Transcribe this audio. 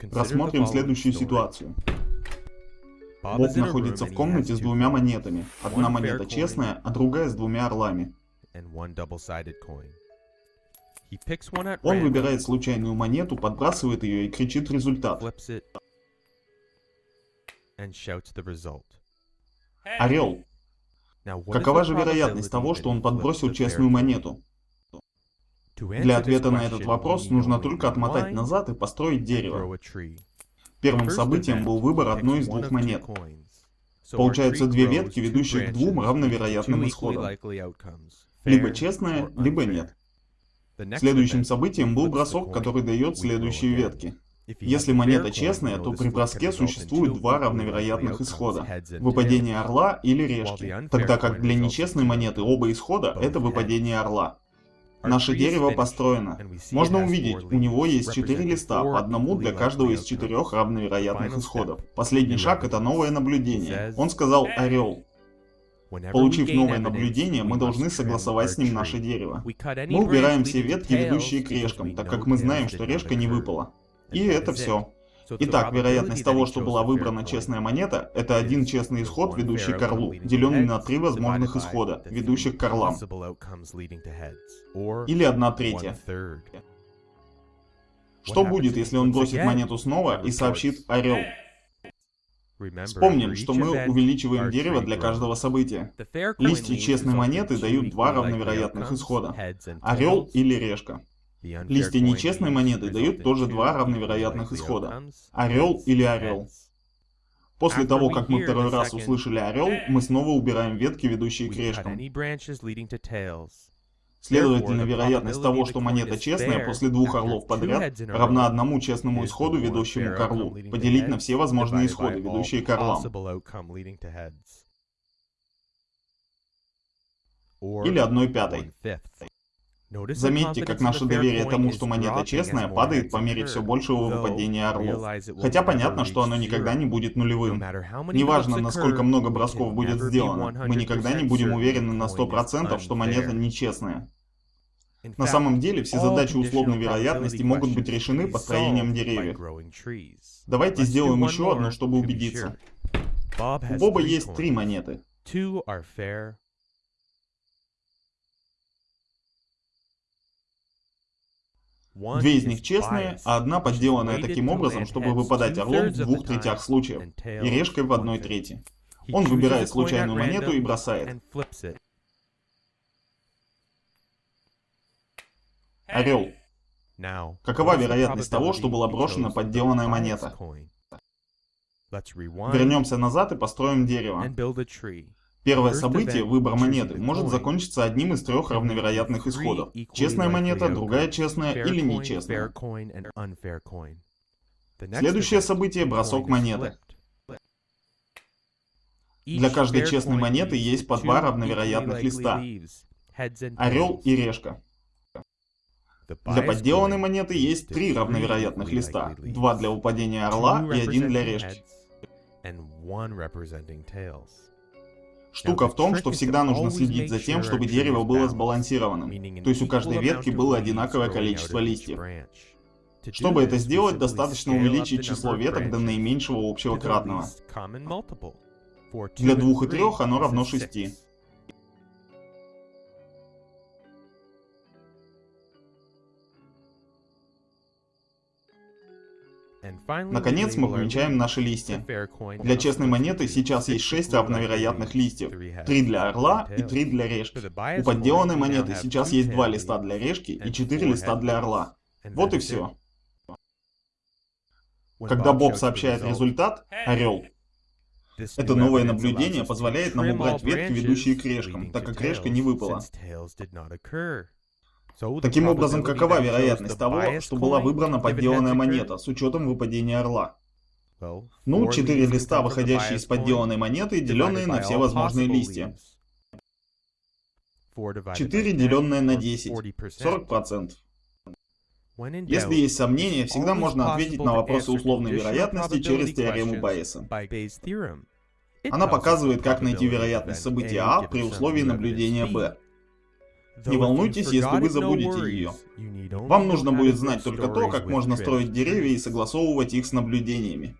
Рассмотрим следующую ситуацию. Боб находится в комнате с двумя монетами. Одна монета честная, а другая с двумя орлами. Он выбирает случайную монету, подбрасывает ее и кричит результат. Орел. Какова же вероятность того, что он подбросил честную монету? Для ответа на этот вопрос нужно только отмотать назад и построить дерево. Первым событием был выбор одной из двух монет. Получаются две ветки, ведущие к двум равновероятным исходам. Либо честная, либо нет. Следующим событием был бросок, который дает следующие ветки. Если монета честная, то при броске существует два равновероятных исхода. Выпадение орла или решки. Тогда как для нечестной монеты оба исхода — это выпадение орла. Наше дерево построено. Можно увидеть, у него есть четыре листа, по одному для каждого из четырех равновероятных исходов. Последний шаг — это новое наблюдение. Он сказал «орел». Получив новое наблюдение, мы должны согласовать с ним наше дерево. Мы убираем все ветки, ведущие к решкам, так как мы знаем, что решка не выпала. И это все. Итак, вероятность того, что была выбрана честная монета, это один честный исход, ведущий к орлу, деленный на три возможных исхода, ведущих к орлам. Или одна третья. Что будет, если он бросит монету снова и сообщит «Орел»? Вспомним, что мы увеличиваем дерево для каждого события. Листья честной монеты дают два равновероятных исхода. Орел или решка. Листья нечестной монеты дают тоже два равновероятных исхода. Орел или орел. После того, как мы второй раз услышали орел, мы снова убираем ветки, ведущие к решкам. Следовательно, вероятность того, что монета честная после двух орлов подряд, равна одному честному исходу, ведущему к орлу, поделить на все возможные исходы, ведущие к орлам. Или одной пятой. Заметьте, как наше доверие тому, что монета честная, падает по мере все большего выпадения орлов. Хотя понятно, что оно никогда не будет нулевым. Неважно, насколько много бросков будет сделано, мы никогда не будем уверены на 100%, что монета нечестная. На самом деле, все задачи условной вероятности могут быть решены построением деревьев. Давайте сделаем еще одну, чтобы убедиться. У Боба есть три монеты. Две из них честные, а одна подделанная таким образом, чтобы выпадать орлом в двух третях случаев и решкой в одной трети. Он выбирает случайную монету и бросает. Орел. Какова вероятность того, что была брошена подделанная монета? Вернемся назад и построим дерево. Первое событие, выбор монеты, может закончиться одним из трех равновероятных исходов. Честная монета, другая честная или нечестная. Следующее событие – бросок монеты. Для каждой честной монеты есть по два равновероятных листа. Орел и решка. Для подделанной монеты есть три равновероятных листа. Два для упадения орла и один для решки. Штука в том, что всегда нужно следить за тем, чтобы дерево было сбалансированным, то есть у каждой ветки было одинаковое количество листьев. Чтобы это сделать, достаточно увеличить число веток до наименьшего общего кратного. Для двух и трех оно равно шести. Наконец мы помечаем наши листья. Для честной монеты сейчас есть 6 равновероятных листьев. 3 для орла и 3 для решки. У подделанной монеты сейчас есть 2 листа для решки и 4 листа для орла. Вот и все. Когда Боб сообщает результат, орел, это новое наблюдение позволяет нам убрать ветки, ведущие к решкам, так как решка не выпала. Таким образом, какова вероятность того, что была выбрана подделанная монета с учетом выпадения орла? Ну, 4 листа, выходящие из подделанной монеты, деленные на все возможные листья. 4 деленное на 10, 40%. Если есть сомнения, всегда можно ответить на вопросы условной вероятности через теорему Байеса. Она показывает, как найти вероятность события А при условии наблюдения Б. Не волнуйтесь, если вы забудете ее. Вам нужно будет знать только то, как можно строить деревья и согласовывать их с наблюдениями.